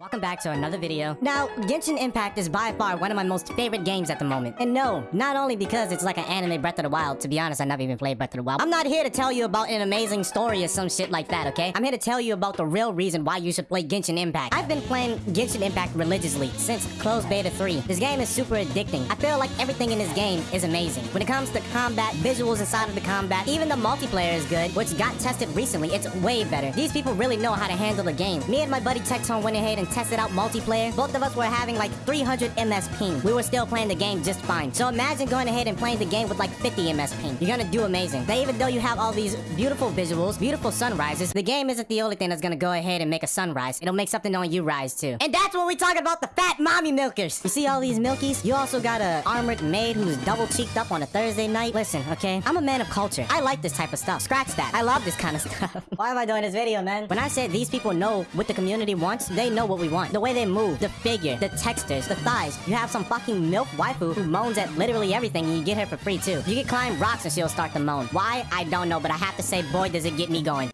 Welcome back to another video. Now, Genshin Impact is by far one of my most favorite games at the moment. And no, not only because it's like an anime Breath of the Wild. To be honest, I never even played Breath of the Wild. I'm not here to tell you about an amazing story or some shit like that, okay? I'm here to tell you about the real reason why you should play Genshin Impact. I've been playing Genshin Impact religiously since closed beta 3. This game is super addicting. I feel like everything in this game is amazing. When it comes to combat, visuals inside of the combat, even the multiplayer is good, which got tested recently. It's way better. These people really know how to handle the game. Me and my buddy Texon went ahead and tested out multiplayer both of us were having like 300 MS ping. We were still playing the game just fine. So imagine going ahead and playing the game with like 50 MS ping. You're gonna do amazing. Even though you have all these beautiful visuals, beautiful sunrises, the game isn't the only thing that's gonna go ahead and make a sunrise. It'll make something on you rise too. And that's when we talk about the fat mommy milkers. You see all these milkies? You also got a armored maid who's double cheeked up on a Thursday night. Listen, okay? I'm a man of culture. I like this type of stuff. Scratch that. I love this kind of stuff. Why am I doing this video, man? When I said these people know what the community wants, they know what we want. The way they move the figure, the textures, the thighs. You have some fucking milk waifu who moans at literally everything and you get her for free too. You can climb rocks and she'll start to moan. Why? I don't know, but I have to say, boy, does it get me going.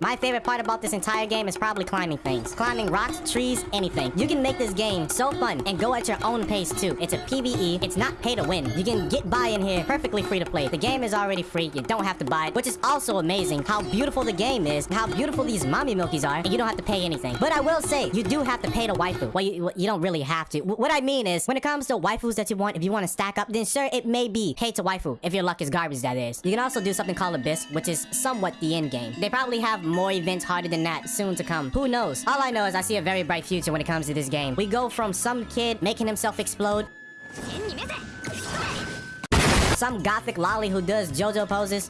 My favorite part about this entire game is probably climbing things. Climbing rocks, trees, anything. You can make this game so fun and go at your own pace too. It's a PvE. It's not pay to win. You can get by in here perfectly free to play. The game is already free. You don't have to buy it, which is also amazing how beautiful the game is, how beautiful these mommy milkies are, and you don't have to pay anything. But I will say, you do have to pay to waifu. Well, you, you don't really have to. what I mean is, when it comes to waifus that you want, if you want to stack up, then sure, it may be pay to waifu. If your luck is garbage, that is. You can also do something called Abyss, which is somewhat the end game. They probably have more events harder than that soon to come. Who knows? All I know is I see a very bright future when it comes to this game. We go from some kid making himself explode some gothic lolly who does JoJo poses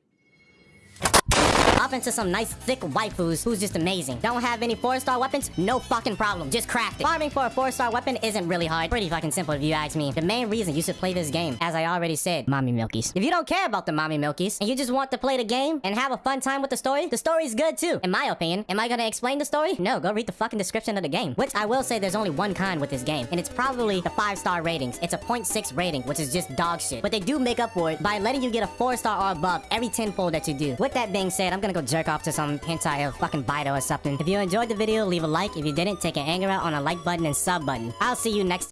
up into some nice thick waifus who's just amazing. Don't have any 4-star weapons? No fucking problem. Just craft it. Farming for a 4-star weapon isn't really hard. Pretty fucking simple if you ask me. The main reason you should play this game, as I already said, mommy milkies. If you don't care about the mommy milkies, and you just want to play the game and have a fun time with the story, the story's good too, in my opinion. Am I gonna explain the story? No, go read the fucking description of the game. Which I will say there's only one kind with this game, and it's probably the 5-star ratings. It's a 0.6 rating, which is just dog shit. But they do make up for it by letting you get a 4-star or above every 10 fold that you do. With that being said, I'm gonna go jerk off to some hentai of fucking Beidou or something. If you enjoyed the video, leave a like. If you didn't, take an anger out on a like button and sub button. I'll see you next